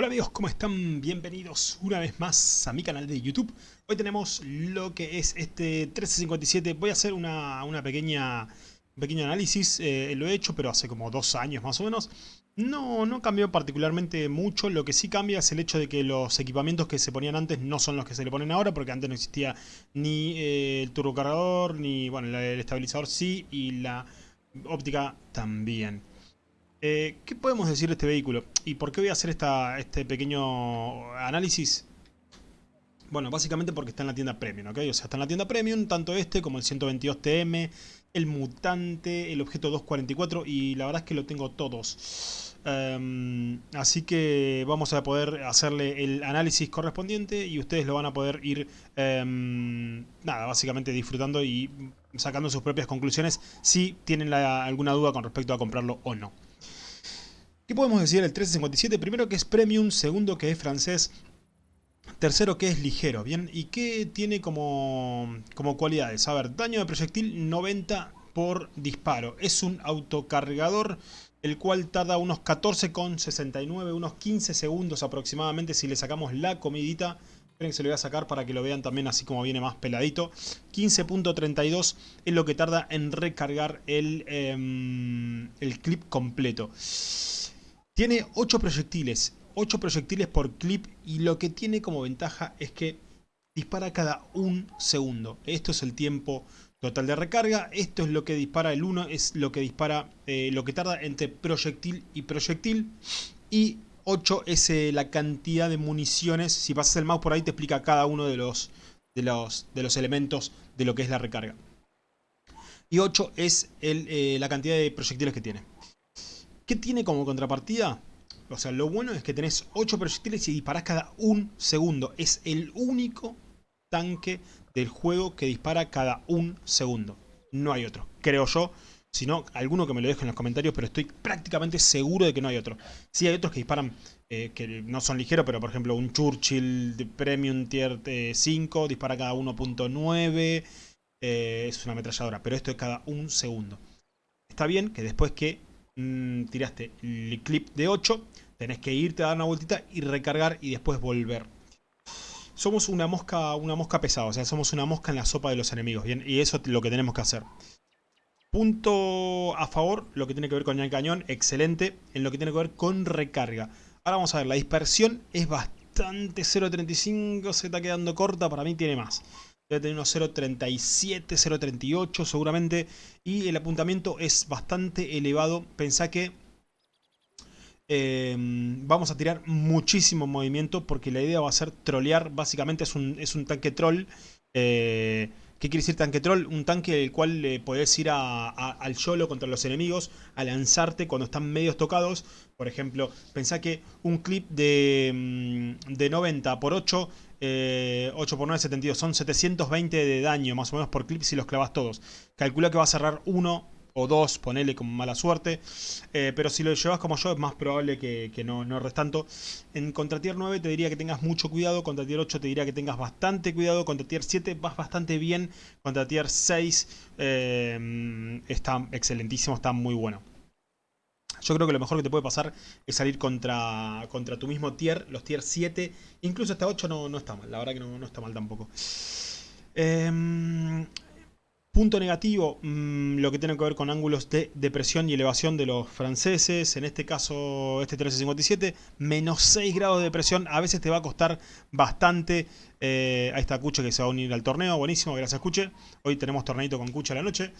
Hola amigos, ¿cómo están? Bienvenidos una vez más a mi canal de YouTube. Hoy tenemos lo que es este 1357. Voy a hacer una, pequeña, un pequeño análisis. Eh, lo he hecho, pero hace como dos años más o menos. No, no cambió particularmente mucho. Lo que sí cambia es el hecho de que los equipamientos que se ponían antes no son los que se le ponen ahora. Porque antes no existía ni eh, el turbocargador, ni bueno, el estabilizador sí y la óptica también. Eh, ¿Qué podemos decir de este vehículo? ¿Y por qué voy a hacer este pequeño análisis? Bueno, básicamente porque está en la tienda Premium, ¿ok? O sea, está en la tienda Premium, tanto este como el 122TM, el Mutante, el Objeto 244 y la verdad es que lo tengo todos. Em, así que vamos a poder hacerle el análisis correspondiente y ustedes lo van a poder ir, em, nada, básicamente disfrutando y sacando sus propias conclusiones si tienen alguna duda con respecto a comprarlo o no. ¿Qué podemos decir del 1357? Primero que es premium, segundo que es francés, tercero que es ligero, ¿bien? ¿Y qué tiene como, como cualidades? A ver, daño de proyectil 90 por disparo. Es un autocargador el cual tarda unos 14,69, unos 15 segundos aproximadamente si le sacamos la comidita. Esperen que se lo voy a sacar para que lo vean también así como viene más peladito. 15.32 es lo que tarda en recargar el, em, el clip completo. Tiene 8 proyectiles, 8 proyectiles por clip y lo que tiene como ventaja es que dispara cada un segundo. Esto es el tiempo total de recarga, esto es lo que dispara el 1, es lo que dispara, eh, lo que tarda entre proyectil y proyectil y 8 es eh, la cantidad de municiones, si pasas el mouse por ahí te explica cada uno de los, de los, de los elementos de lo que es la recarga. Y 8 es eh, la cantidad de proyectiles que tiene. ¿Qué tiene como contrapartida? O sea, lo bueno es que tenés 8 proyectiles y disparás cada un segundo. Es el único tanque del juego que dispara cada un segundo. No hay otro, creo yo. Si no, alguno que me lo deje en los comentarios, pero estoy prácticamente seguro de que no hay otro. Sí hay otros que disparan, eh, que no son ligeros, pero por ejemplo un Churchill Premium Tier 5 eh, dispara cada 1.9. Eh, es una ametralladora, pero esto es cada un segundo. Está bien que después que Mm, tiraste el clip de 8, tenés que irte a dar una vueltita y recargar y después volver. Somos una mosca, una mosca pesada, o sea, somos una mosca en la sopa de los enemigos, ¿bien? Y eso es lo que tenemos que hacer. Punto a favor, lo que tiene que ver con el cañón, excelente. En lo que tiene que ver con recarga. Ahora vamos a ver, la dispersión es bastante 0.35, se está quedando corta, para mí tiene más. Debe tener unos 0.37, 0.38 seguramente. Y el apuntamiento es bastante elevado. Pensá que em, vamos a tirar muchísimo movimiento porque la idea va a ser trolear. Básicamente es un, es un tanque troll. Eh, ¿Qué quiere decir tanque troll? Un tanque el cual le podés ir al solo contra los enemigos, a lanzarte cuando están medios tocados. Por ejemplo, pensá que un clip de, mm, de 90 por 8, 8 por 9, 72, son 720 de daño más o menos por clip si los clavas todos. Calcula que va a cerrar uno o dos, ponele con mala suerte. Eh, pero si lo llevas como yo es más probable que, no, no tanto. En contra tier 9 te diría que tengas mucho cuidado, contra tier 8 te diría que tengas bastante cuidado, contra tier 7 vas bastante bien, contra tier 6 eh, está excelentísimo, está muy bueno. Yo creo que lo mejor que te puede pasar es salir contra, contra tu mismo tier, los tier 7, incluso hasta 8 no, no está mal, la verdad que no, no está mal tampoco. Eh, Punto negativo, mm, lo que tiene que ver con ángulos de depresión y elevación de los franceses. En este caso, este 1357, menos 6 grados de depresión. A veces te va a costar bastante. Eh, ahí está Cuche que se va a unir al torneo. Buenísimo, gracias Cuche. Hoy tenemos torneito con Cuche a la noche.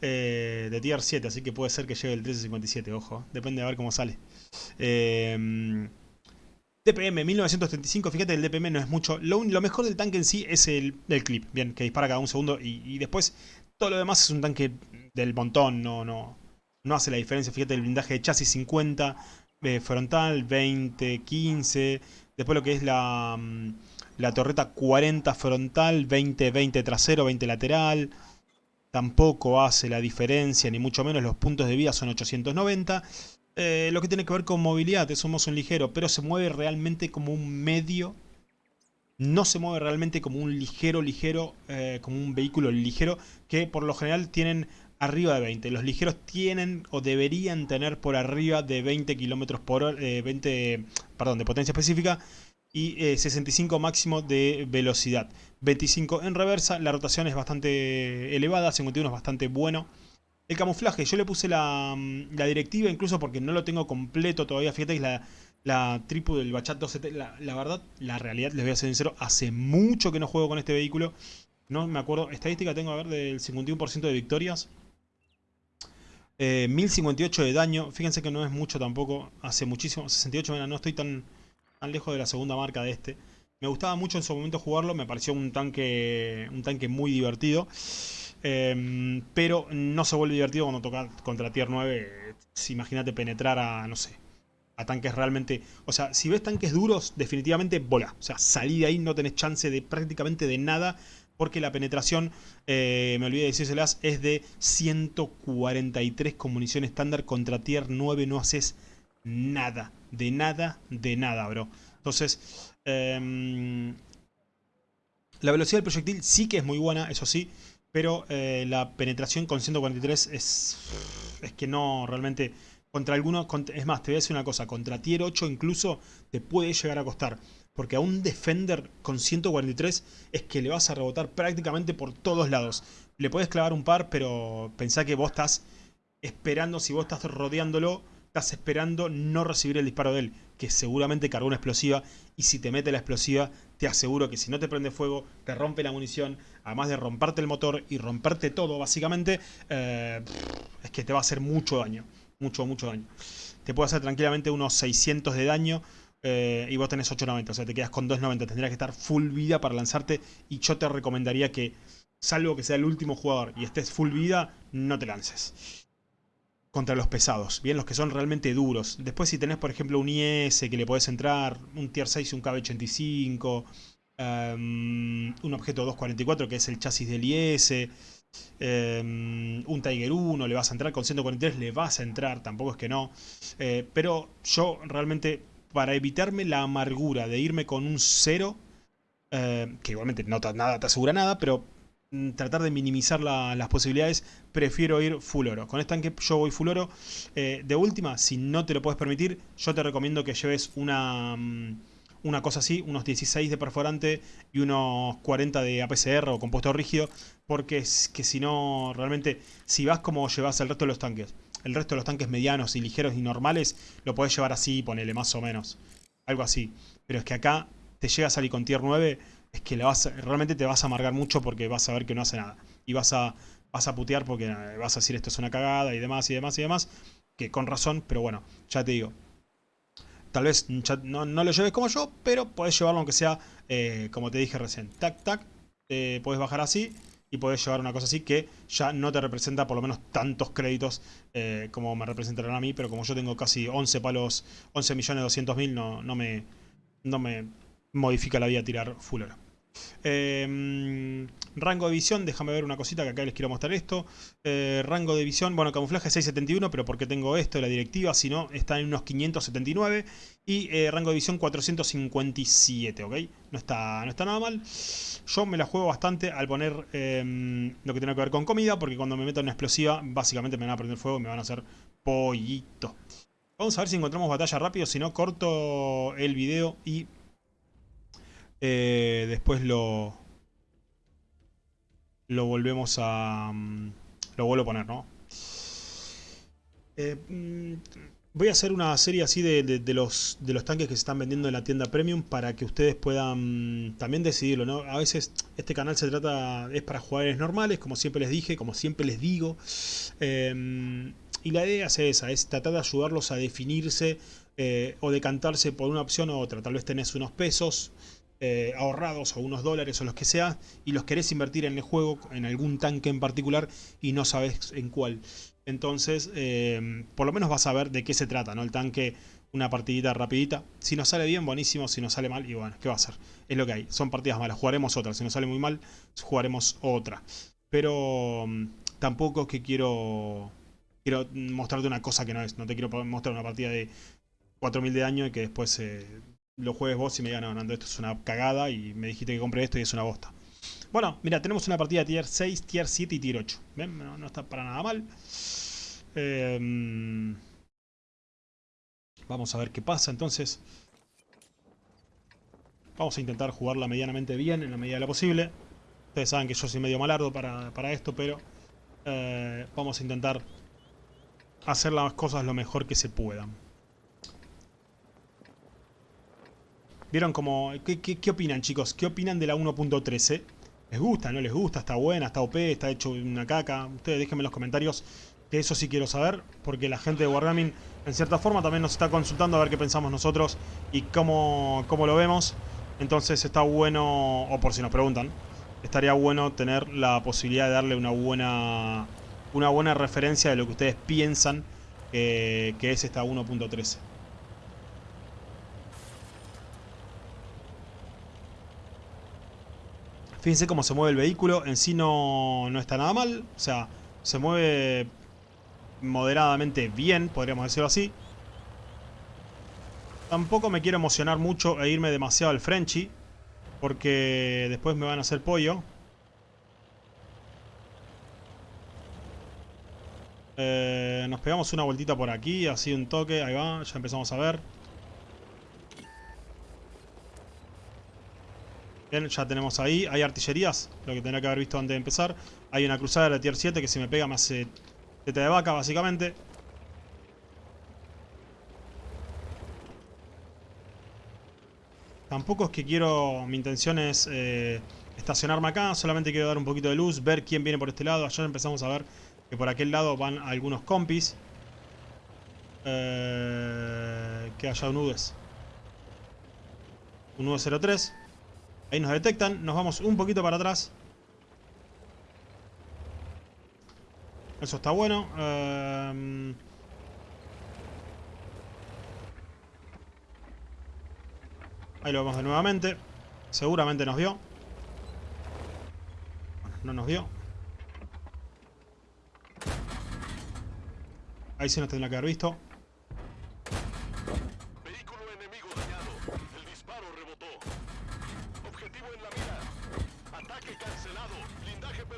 Eh, de tier 7, así que puede ser que llegue el 1357, ojo. Depende de ver cómo sale. Eh... DPM 1935, fíjate el DPM no es mucho. Lo, mejor del tanque en sí es el, clip, bien, que dispara cada un segundo y, después todo lo demás es un tanque del montón, no, no, no hace la diferencia. Fíjate el blindaje de chasis 50, eh, frontal 20, 15, después lo que es la, mm, la torreta 40 frontal, 20, 20 trasero, 20 lateral. Tampoco hace la diferencia, ni mucho menos los puntos de vida son 890. Eh, lo que tiene que ver con movilidad, somos un ligero, pero se mueve realmente como un medio. No se mueve realmente como un ligero, ligero, eh, como un vehículo ligero, que por lo general tienen arriba de 20. Los ligeros tienen o deberían tener por arriba de 20 kilómetros por hora, 20, perdón, de potencia específica y 65 máximo de velocidad. 25 en reversa, la rotación es bastante elevada, 51 es bastante bueno. El camuflaje, yo le puse la, la directiva incluso porque no lo tengo completo todavía, fíjate que la, la tripu del Bachat 2 la, la, verdad, la realidad, les voy a ser sincero, hace mucho que no juego con este vehículo. No me acuerdo, estadística tengo a ver del 51% de victorias. 1058 eh, de daño, fíjense que no es mucho tampoco, hace muchísimo, 68, no estoy tan, tan lejos de la segunda marca de este. Me gustaba mucho en su momento jugarlo, me pareció un tanque, un tanque muy divertido. Em, pero no se vuelve divertido cuando toca contra tier 9. Imagínate penetrar a, no sé, a tanques realmente... O sea, si ves tanques duros, definitivamente bola. O sea, salí de ahí, no tenés chance de prácticamente de nada. Porque la penetración, eh, me olvidé de decírselas, es de 143 con munición estándar. Contra tier 9 no haces nada. De nada, de nada, bro. Entonces, em, la velocidad del proyectil sí que es muy buena, eso sí. Pero eh, la penetración con 143 es, es que no, realmente contra algunos, es más, te voy a decir una cosa, contra tier 8 incluso te puede llegar a costar. Porque a un Defender con 143 es que le vas a rebotar prácticamente por todos lados. Le puedes clavar un par, pero pensá que vos estás esperando, si vos estás rodeándolo, estás esperando no recibir el disparo de él, que seguramente cargó una explosiva, y si te mete la explosiva, te aseguro que si no te prende fuego, te rompe la munición, además de romperte el motor y romperte todo, básicamente, eh, es que te va a hacer mucho daño mucho, mucho daño. Te puede hacer tranquilamente unos 600 de daño eh, y vos tenés 890, o sea, te quedas con 290. Tendrías que estar full vida para lanzarte y yo te recomendaría que, salvo que sea el último jugador y estés full vida, no te lances. Contra los pesados, bien, los que son realmente duros. Después si tenés, por ejemplo, un IS que le podés entrar, un Tier 6 un KB85, em, un objeto 244 que es el chasis del IS... Em, un Tiger 1, le vas a entrar con 143, le vas a entrar, tampoco es que no. Eh, pero yo realmente, para evitarme la amargura de irme con un 0, eh, que igualmente no te asegura nada, pero tratar de minimizar las posibilidades, prefiero ir full oro. Con este tanque yo voy full oro. Eh, de última, si no te lo puedes permitir, yo te recomiendo que lleves una... Mm, una cosa así, unos 16 de perforante y unos 40 de APCR o compuesto rígido, porque es que si no, realmente, si vas como llevas el resto de los tanques, el resto de los tanques medianos y ligeros y normales, lo podés llevar así, ponele más o menos, algo así. Pero es que acá te llega a salir con tier 9, es que vas, realmente te vas a amargar mucho porque vas a ver que no hace nada. Y vas a, vas a putear porque vas a decir esto es una cagada y demás y demás y demás. Que con razón, pero bueno, ya te digo, Tal vez no, lo lleves como yo, pero puedes llevarlo aunque sea, eh, como te dije recién. Tac, tac, eh, puedes bajar así y puedes llevar una cosa así que ya no te representa por lo menos tantos créditos eh, como me representarán a mí, pero como yo tengo casi 11 palos, 11 millones 200 mil, no, no, me, no me modifica la vida tirar full oro. Em, rango de visión, déjame ver una cosita que acá les quiero mostrar esto. Eh, rango de visión, bueno, camuflaje 671, pero porque tengo esto de la directiva, si no, está en unos 579. Y eh, rango de visión 457, ¿ok? No está, no está nada mal. Yo me la juego bastante al poner em, lo que tiene que ver con comida, porque cuando me meto en una explosiva, básicamente me van a prender fuego y me van a hacer pollito. Vamos a ver si encontramos batalla rápido, si no corto el video y eh, después lo... Lo volvemos a... Mm, lo vuelvo a poner, ¿no? Eh, mm, voy a hacer una serie así de, los, de los tanques que se están vendiendo en la tienda Premium para que ustedes puedan mm, también decidirlo, ¿no? A veces este canal se trata, es para jugadores normales, como siempre les dije, como siempre les digo. Em, y la idea es esa, es tratar de ayudarlos a definirse eh, o decantarse por una opción u otra. Tal vez tenés unos pesos, eh, ahorrados o unos dólares o los que sea y los querés invertir en el juego, en algún tanque en particular y no sabes en cuál. Entonces, eh, por lo menos vas a ver de qué se trata, ¿no? El tanque, una partidita rapidita. Si nos sale bien, buenísimo. Si nos sale mal, y bueno, ¿qué va a ser? Es lo que hay. Son partidas malas. Jugaremos otra. Si nos sale muy mal, jugaremos otra. Pero mm, tampoco es que quiero, quiero mostrarte una cosa que no es. No te quiero mostrar una partida de 4000 de daño y que después... Eh, lo juegues vos y me digan, no, Nando, esto es una cagada y me dijiste que compre esto y es una bosta. Bueno, mira, tenemos una partida tier 6, tier 7 y tier 8. ¿Ven? No, está para nada mal. Eh, vamos a ver qué pasa entonces. Vamos a intentar jugarla medianamente bien, en la medida de lo posible. Ustedes saben que yo soy medio malardo para, para esto, pero eh, vamos a intentar hacer las cosas lo mejor que se puedan. ¿Vieron cómo...? ¿Qué, opinan, chicos? ¿Qué opinan de la 1.13? ¿Les gusta? ¿No les gusta? ¿Está buena? ¿Está OP? ¿Está hecho una caca? Ustedes déjenme en los comentarios que eso sí quiero saber, porque la gente de Wargaming, en cierta forma, también nos está consultando a ver qué pensamos nosotros y cómo, cómo lo vemos. Entonces está bueno, o por si nos preguntan, estaría bueno tener la posibilidad de darle una buena, una buena referencia de lo que ustedes piensan que es esta 1.13. Fíjense cómo se mueve el vehículo, en sí no, no está nada mal, o sea, se mueve moderadamente bien, podríamos decirlo así. Tampoco me quiero emocionar mucho e irme demasiado al Frenchy, porque después me van a hacer pollo. Eh, nos pegamos una vueltita por aquí, así un toque, ahí va, ya empezamos a ver. Bien, ya tenemos ahí. Hay artillerías, lo que tendría que haber visto antes de empezar. Hay una cruzada de tier 7 que si me pega me hace teta de vaca, básicamente. Tampoco es que quiero... Mi intención es eh, estacionarme acá. Solamente quiero dar un poquito de luz, ver quién viene por este lado. Allá empezamos a ver que por aquel lado van algunos compis. Eh, que haya un UDES. Un UDES 03. Ahí nos detectan, nos vamos un poquito para atrás. Eso está bueno. Em, ahí lo vemos de nuevamente. Seguramente nos vio. No nos vio. Ahí sí nos tendría que haber visto.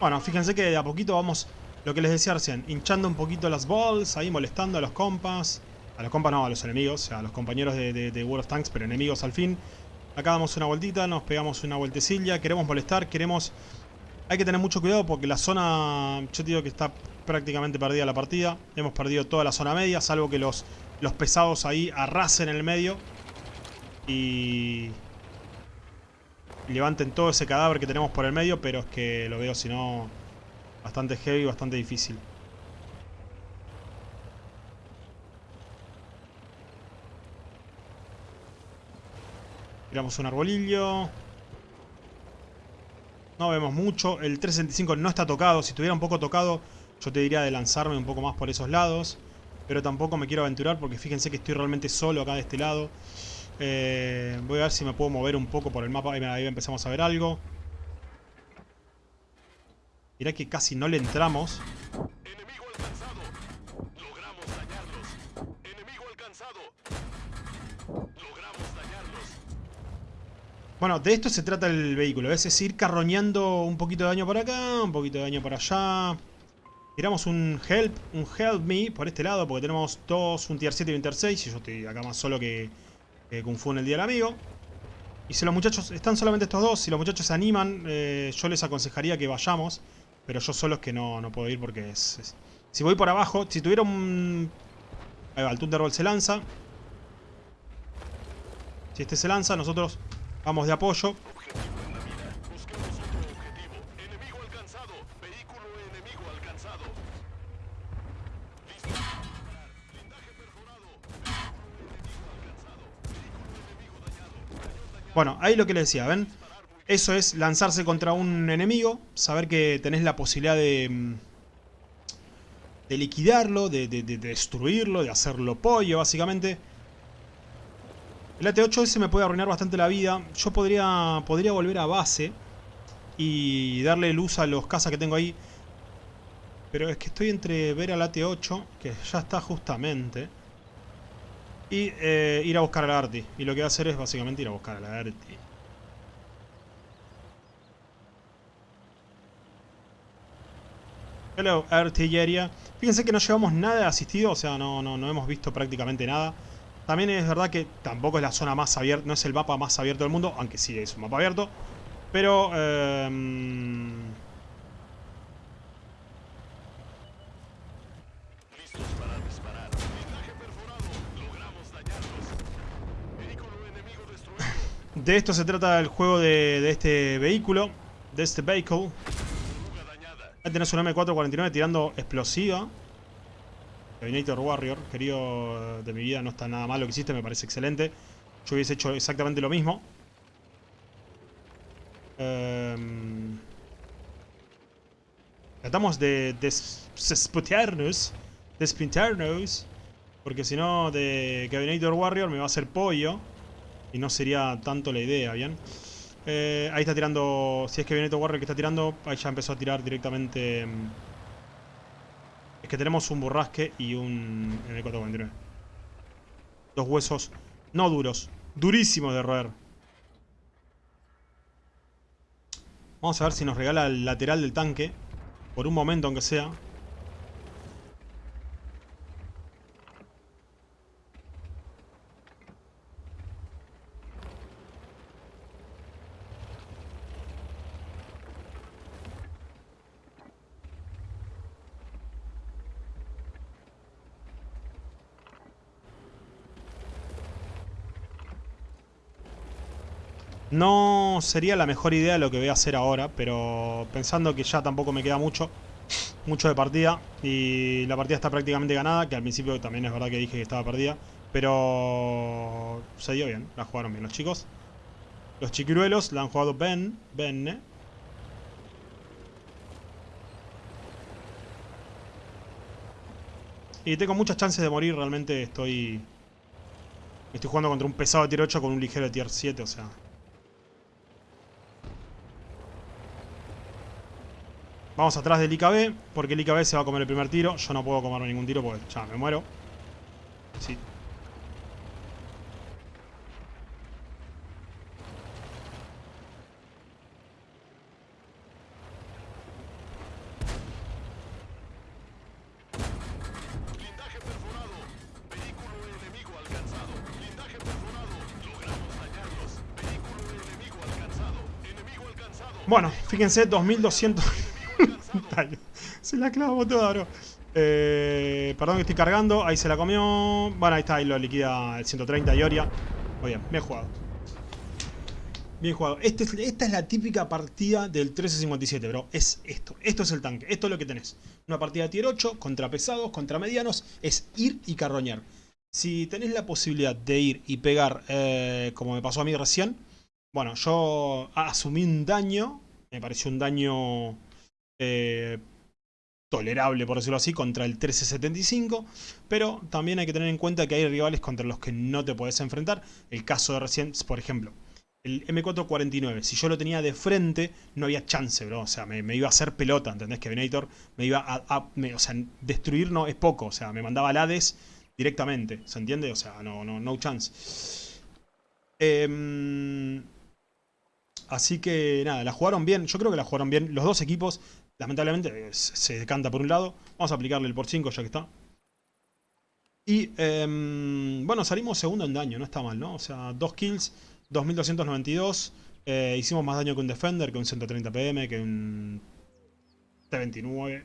Bueno, fíjense que de a poquito vamos, lo que les decía recién, hinchando un poquito las balls, ahí molestando a los compas. A los compas no, a los enemigos, a los compañeros de, World of Tanks, pero enemigos al fin. Acá damos una vueltita, nos pegamos una vueltecilla, queremos molestar, queremos... Hay que tener mucho cuidado porque la zona, yo digo que está prácticamente perdida la partida. Hemos perdido toda la zona media, salvo que los, los pesados ahí arrasen en el medio. Y levanten todo ese cadáver que tenemos por el medio, pero es que lo veo si no bastante heavy, bastante difícil. Tiramos un arbolillo. No vemos mucho. El 365 no está tocado. Si estuviera un poco tocado, yo te diría de lanzarme un poco más por esos lados. Pero tampoco me quiero aventurar porque fíjense que estoy realmente solo acá de este lado. Eh, voy a ver si me puedo mover un poco por el mapa. Ahí, empezamos a ver algo. Mirá que casi no le entramos. Enemigo alcanzado. Logramos dañarlos. Enemigo alcanzado. Logramos dañarlos. Bueno, de esto se trata el vehículo. Es ir carroñando un poquito de daño por acá, un poquito de daño por allá. Tiramos un help, un help me por este lado, porque tenemos dos, un tier 7 y un tier 6. Y yo estoy acá más solo que, que Kung Fu en el Día del Amigo. Y si los muchachos, están solamente estos dos, si los muchachos se animan, eh, yo les aconsejaría que vayamos. Pero yo solo es que no, no puedo ir porque es, Si voy por abajo, si tuviera un... Ahí va, el Thunderbolt se lanza. Si este se lanza, nosotros vamos de apoyo. Bueno, ahí lo que les decía, ¿ven? Eso es lanzarse contra un enemigo, saber que tenés la posibilidad de, mm, de liquidarlo, de, destruirlo, de hacerlo pollo, básicamente. El AT-8S me puede arruinar bastante la vida. Yo podría, podría volver a base y darle luz a los cazas que tengo ahí. Pero es que estoy entre ver al AT-8, que ya está justamente, y eh, ir a buscar a la Arti. Y lo que va a hacer es básicamente ir a buscar a la Arti. Hello, artillería. Fíjense que no llevamos nada asistido, o sea, no, no, no hemos visto prácticamente nada. También es verdad que tampoco es la zona más abierta, no es el mapa más abierto del mundo, aunque sí es un mapa abierto. Pero... Eh, de esto se trata el juego de, este vehículo, de este vehículo. Ahí tenés un M449 tirando explosiva. Terminator Warrior, querido de mi vida, no está nada mal lo que hiciste, me parece excelente. Yo hubiese hecho exactamente lo mismo. Um, tratamos de despintarnos, despintarnos, porque si no de Cabinator Warrior me va a hacer pollo y no sería tanto la idea, ¿bien? Eh, ahí está tirando, si es que viene Warrior que está tirando, ahí ya empezó a tirar directamente... Mm, es que tenemos un borrasque y un M449. Dos huesos no duros, durísimos de roer. Vamos a ver si nos regala el lateral del tanque, por un momento aunque sea. No sería la mejor idea lo que voy a hacer ahora, pero pensando que ya tampoco me queda mucho, mucho de partida y la partida está prácticamente ganada, que al principio también es verdad que dije que estaba perdida, pero se dio bien, la jugaron bien los chicos. Los chiquiruelos la han jugado Ben, Ben, Y tengo muchas chances de morir, realmente estoy... Estoy jugando contra un pesado de tier 8 con un ligero de tier 7, o sea... Vamos atrás del IKB, porque el IKB se va a comer el primer tiro. Yo no puedo comerme ningún tiro porque ya me muero. Sí. Bueno, fíjense, 2200... se la clavo toda, bro. Perdón que estoy cargando. Ahí se la comió. Bueno, ahí está. Ahí lo liquida el 130 Ioria. Muy bien, bien jugado. Bien jugado. Este esta es la típica partida del 1357, bro. Es esto. Esto es el tanque. Esto es lo que tenés. Una partida tier 8 contra pesados, contra medianos. Es ir y carroñar. Si tenés la posibilidad de ir y pegar, eh, como me pasó a mí recién. Bueno, yo asumí un daño. Me pareció un daño eh, tolerable, por decirlo así, contra el 1375, pero también hay que tener en cuenta que hay rivales contra los que no te puedes enfrentar. El caso de recién, por ejemplo, el M449, si yo lo tenía de frente, no había chance, bro. O sea, me, iba a hacer pelota, ¿entendés? Que Venator me iba a... o sea, destruir no es poco, o sea, me mandaba al Hades directamente, ¿se entiende? O sea, no, no, no chance. Em, así que nada, la jugaron bien, yo creo que la jugaron bien los dos equipos. Lamentablemente se decanta por un lado. Vamos a aplicarle el por 5 ya que está. Y em, bueno, salimos segundo en daño, no está mal, ¿no? O sea, dos kills, 2292. Eh, hicimos más daño que un Defender, que un 130 PM, que un T29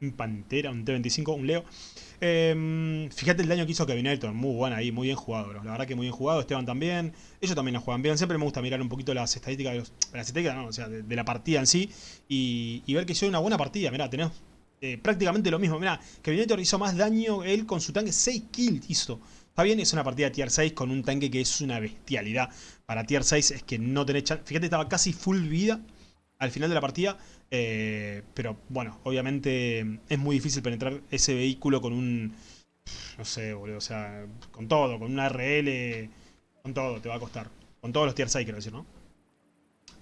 un Pantera, un T25, un Leo. Em, fíjate el daño que hizo Kevin Elton, muy bueno ahí, muy bien jugado, bro. La verdad que muy bien jugado, Esteban también. Ellos también la juegan bien, siempre me gusta mirar un poquito las estadísticas, de las estadísticas, no, o sea, de, la partida en sí. Y, ver que hizo una buena partida, mirá, tenés eh, prácticamente lo mismo. Mirá, Kevin Elton hizo más daño él con su tanque, 6 kills hizo. Está bien, es una partida tier 6 con un tanque que es una bestialidad. Para tier 6 es que no tenés chance. Fíjate, estaba casi full vida al final de la partida. Eh, pero bueno, obviamente es muy difícil penetrar ese vehículo con un... No sé, boludo, o sea, con todo, con una RL, con todo te va a costar. Con todos los tier 6, quiero decir, ¿no?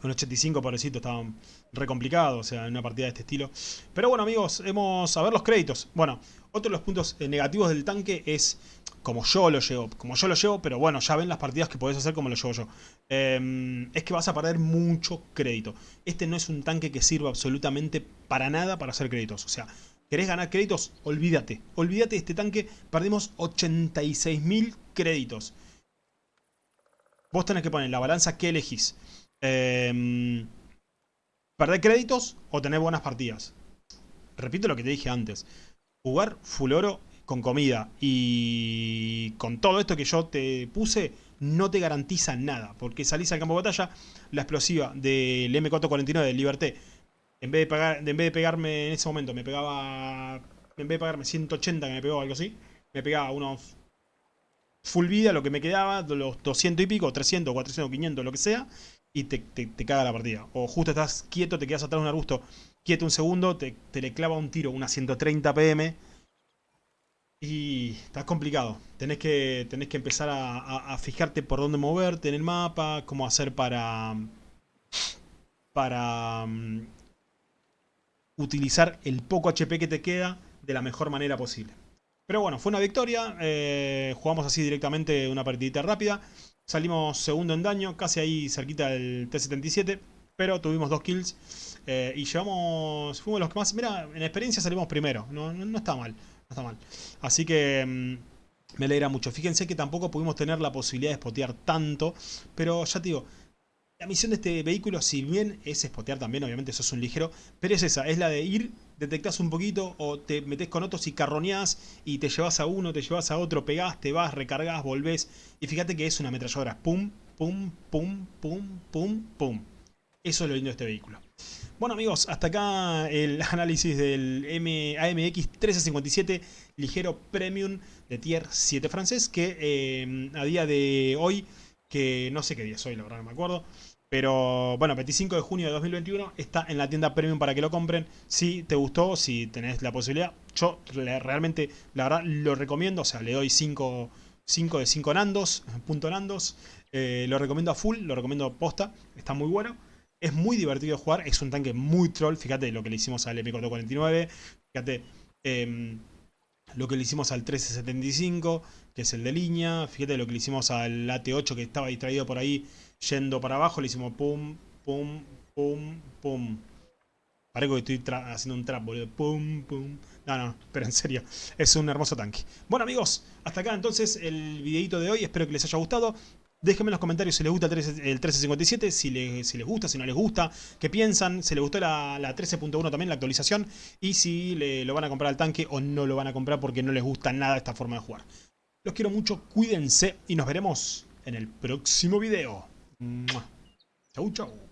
Con 85, pobrecito, estaba re complicado, o sea, en una partida de este estilo. Pero bueno, amigos, hemos a ver los créditos. Bueno, otro de los puntos eh, negativos del tanque es como yo lo llevo, como yo lo llevo, pero bueno, ya ven las partidas que podés hacer como lo llevo yo. Em, es que vas a perder mucho crédito. Este no es un tanque que sirva absolutamente para nada para hacer créditos. O sea, ¿querés ganar créditos? Olvídate. Olvídate de este tanque. Perdimos 86.000 créditos. Vos tenés que poner la balanza que elegís. Eh, ¿Perder créditos o tener buenas partidas? Repito lo que te dije antes. Jugar full oro con comida y con todo esto que yo te puse, no te garantiza nada. Porque salís al campo de batalla, la explosiva del M449 de Liberté, en vez, de pegar, en vez de pegarme en ese momento, me pegaba... En vez de pegarme 180 que me pegó algo así, me pegaba unos full vida, lo que me quedaba, los 200 y pico, 300, 400, 500, lo que sea, y te, caga la partida. O justo estás quieto, te quedas atrás de un arbusto, quieto un segundo, te, le clava un tiro, una 130 pm, y estás complicado. Tenés que, tenés que empezar a, fijarte por dónde moverte en el mapa, cómo hacer para... para um, utilizar el poco HP que te queda de la mejor manera posible. Pero bueno, fue una victoria. Eh, jugamos así directamente una partidita rápida. Salimos segundo en daño, casi ahí cerquita del T-77. Pero tuvimos dos kills. Eh, y llevamos... Fuimos los que más... Mira, en experiencia salimos primero. No, no, está mal. No está mal. Así que... Mm, me alegra mucho. Fíjense que tampoco pudimos tener la posibilidad de spotear tanto. Pero ya te digo, la misión de este vehículo, si bien es spotear también, obviamente eso es un ligero, pero es esa, es la de ir, detectás un poquito o te metes con otros y carroneás y te llevas a uno, te llevas a otro, pegás, te vas, recargas, volvés. Y fíjate que es una ametralladora. Pum, pum, pum, pum, pum, pum. Eso es lo lindo de este vehículo. Bueno amigos, hasta acá el análisis del M AMX 1357 ligero premium de tier 7 francés que eh, a día de hoy que no sé qué día es hoy, la verdad no me acuerdo. Pero bueno, 25 de junio de 2021 está en la tienda premium para que lo compren. Si te gustó, si tenés la posibilidad, yo realmente, la verdad, lo recomiendo. O sea, le doy 5, 5 de 5 nandos, punto nandos. Eh, lo recomiendo a full, lo recomiendo posta, está muy bueno. Es muy divertido jugar, es un tanque muy troll. Fíjate lo que le hicimos al M449. Fíjate em, lo que le hicimos al 1375 que es el de línea. Fíjate lo que le hicimos al AT8 que estaba distraído por ahí yendo para abajo. Le hicimos pum, pum, pum, pum. Parece que estoy haciendo un trap, boludo. Pum, pum. No, no, pero en serio, es un hermoso tanque. Bueno amigos, hasta acá entonces el videito de hoy. Espero que les haya gustado. Déjenme en los comentarios si les gusta el 1357, si les, si les gusta, si no les gusta, qué piensan, si les gustó la, 13.1 también, la actualización, y si lo van a comprar al tanque o no lo van a comprar porque no les gusta nada esta forma de jugar. Los quiero mucho, cuídense y nos veremos en el próximo video. Chau, chau.